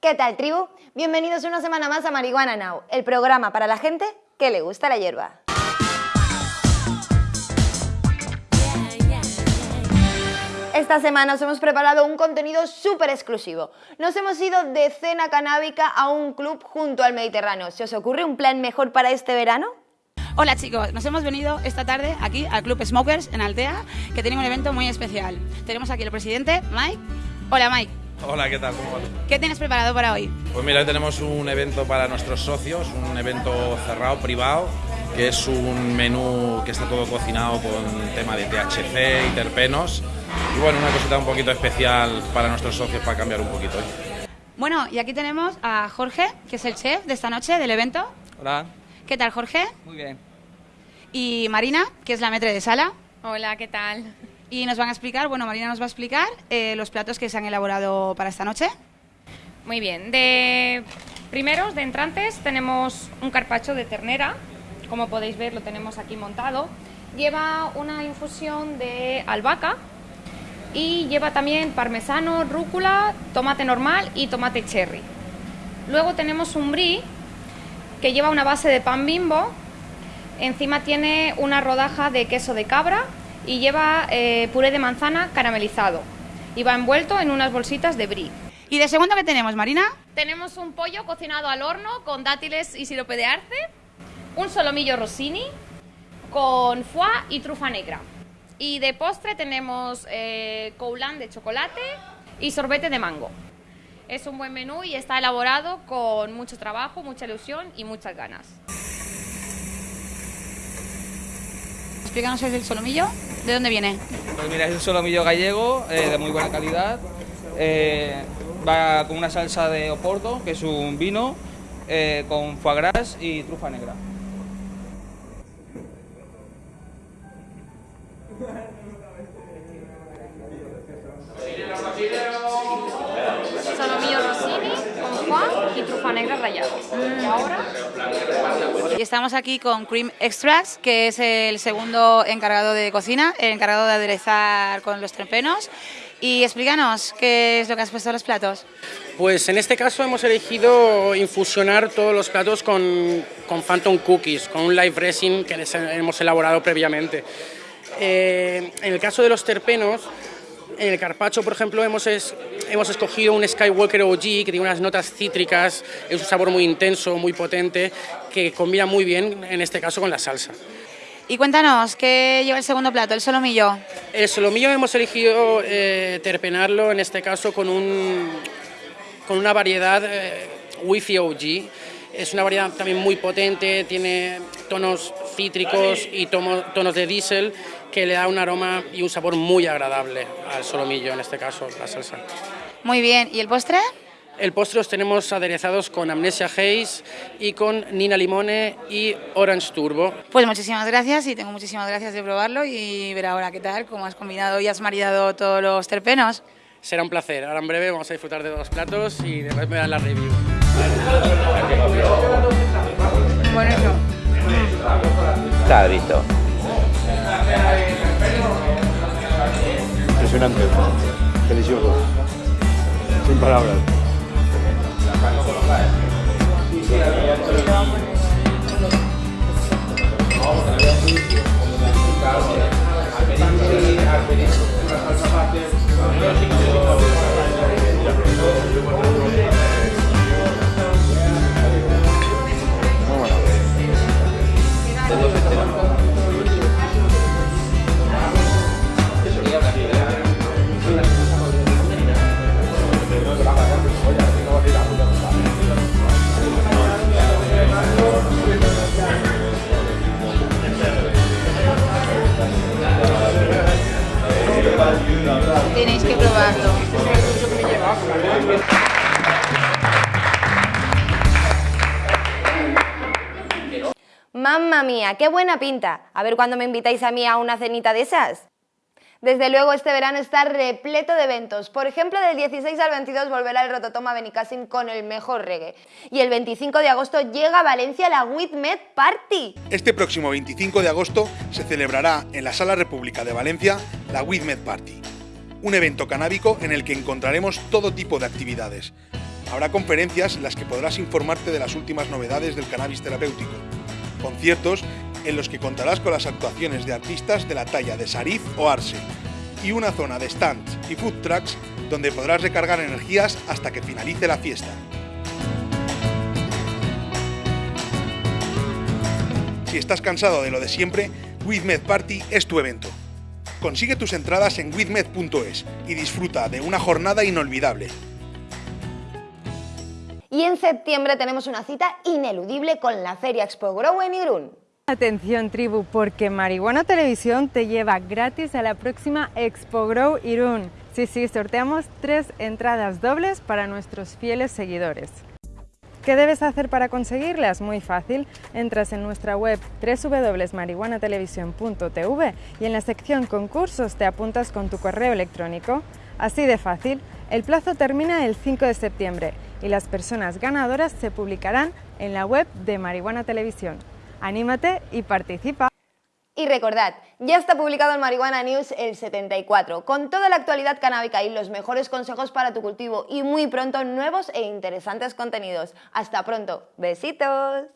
¿Qué tal, tribu? Bienvenidos una semana más a Marihuana Now, el programa para la gente que le gusta la hierba. Esta semana os hemos preparado un contenido súper exclusivo. Nos hemos ido de cena canábica a un club junto al Mediterráneo. ¿Se os ocurre un plan mejor para este verano? Hola chicos, nos hemos venido esta tarde aquí al Club Smokers en Altea, que tiene un evento muy especial. Tenemos aquí al presidente, Mike. Hola Mike. Hola, ¿qué tal? ¿Cómo? ¿Qué tienes preparado para hoy? Pues mira, hoy tenemos un evento para nuestros socios, un evento cerrado, privado, que es un menú que está todo cocinado con tema de THC y terpenos. Y bueno, una cosita un poquito especial para nuestros socios para cambiar un poquito. Bueno, y aquí tenemos a Jorge, que es el chef de esta noche del evento. Hola. ¿Qué tal, Jorge? Muy bien. Y Marina, que es la metre de sala. Hola, ¿qué tal? Y nos van a explicar, bueno, Marina nos va a explicar eh, los platos que se han elaborado para esta noche. Muy bien. De primeros, de entrantes, tenemos un carpacho de ternera. Como podéis ver, lo tenemos aquí montado. Lleva una infusión de albahaca y lleva también parmesano, rúcula, tomate normal y tomate cherry. Luego tenemos un brie que lleva una base de pan bimbo. Encima tiene una rodaja de queso de cabra y lleva eh, puré de manzana caramelizado. Y va envuelto en unas bolsitas de brie. ¿Y de segundo qué tenemos, Marina? Tenemos un pollo cocinado al horno con dátiles y sirope de arce, un solomillo rossini con foie y trufa negra. Y de postre tenemos eh, coulant de chocolate y sorbete de mango. Es un buen menú y está elaborado con mucho trabajo, mucha ilusión y muchas ganas. Explícanos el solomillo. ¿De dónde viene? Pues mira, es un solomillo gallego eh, de muy buena calidad. Eh, va con una salsa de oporto, que es un vino, eh, con foie gras y trufa negra. Foie y trufa negra rallada. Y ahora Y estamos aquí con Cream Extracts, que es el segundo encargado de cocina, el encargado de aderezar con los terpenos. Y explícanos qué es lo que has puesto en los platos. Pues en este caso hemos elegido infusionar todos los platos con, con Phantom Cookies, con un live resin que les hemos elaborado previamente. Eh, en el caso de los terpenos, en el carpacho, por ejemplo, hemos, es- hemos escogido un Skywalker OG que tiene unas notas cítricas, es un sabor muy intenso, muy potente, que combina muy bien, en este caso, con la salsa. Y cuéntanos, ¿qué lleva el segundo plato, el solomillo? El solomillo hemos elegido eh, terpenarlo, en este caso, con, un, con una variedad eh, Wi-Fi OG. Es una variedad también muy potente, tiene tonos cítricos y tomo- tonos de diésel que le da un aroma y un sabor muy agradable al solomillo, en este caso, la salsa. Muy bien, ¿y el postre? El postre los tenemos aderezados con Amnesia Haze y con Nina Limone y Orange Turbo. Pues muchísimas gracias y tengo muchísimas gracias de probarlo y ver ahora qué tal, cómo has combinado y has maridado todos los terpenos. Será un placer. Ahora en breve vamos a disfrutar de dos platos y después me dan la review. Bueno, eso. Está visto. Impresionante. Delicioso. Sin palabras. Tenéis Mamma mía, qué buena pinta. A ver cuándo me invitáis a mí a una cenita de esas. Desde luego este verano está repleto de eventos. Por ejemplo, del 16 al 22 volverá el Rototoma Benicassim con el mejor reggae. Y el 25 de agosto llega a Valencia la With Party. Este próximo 25 de agosto se celebrará en la Sala República de Valencia la WithMed Party, un evento canábico en el que encontraremos todo tipo de actividades, Habrá conferencias en las que podrás informarte de las últimas novedades del cannabis terapéutico, conciertos en los que contarás con las actuaciones de artistas de la talla de Sarif o Arse, y una zona de stands y food trucks donde podrás recargar energías hasta que finalice la fiesta. Si estás cansado de lo de siempre, WithMed Party es tu evento. Consigue tus entradas en withmed.es y disfruta de una jornada inolvidable. Y en septiembre tenemos una cita ineludible con la Feria Expo Grow en Irún. Atención tribu, porque Marihuana Televisión te lleva gratis a la próxima Expo Grow Irún. Sí, sí, sorteamos tres entradas dobles para nuestros fieles seguidores. ¿Qué debes hacer para conseguirlas? Muy fácil, entras en nuestra web www.marihuanatelevisión.tv y en la sección concursos te apuntas con tu correo electrónico. Así de fácil, el plazo termina el 5 de septiembre y las personas ganadoras se publicarán en la web de Marihuana Televisión. Anímate y participa. Y recordad, ya está publicado en Marihuana News el 74, con toda la actualidad canábica y los mejores consejos para tu cultivo y muy pronto nuevos e interesantes contenidos. Hasta pronto, besitos.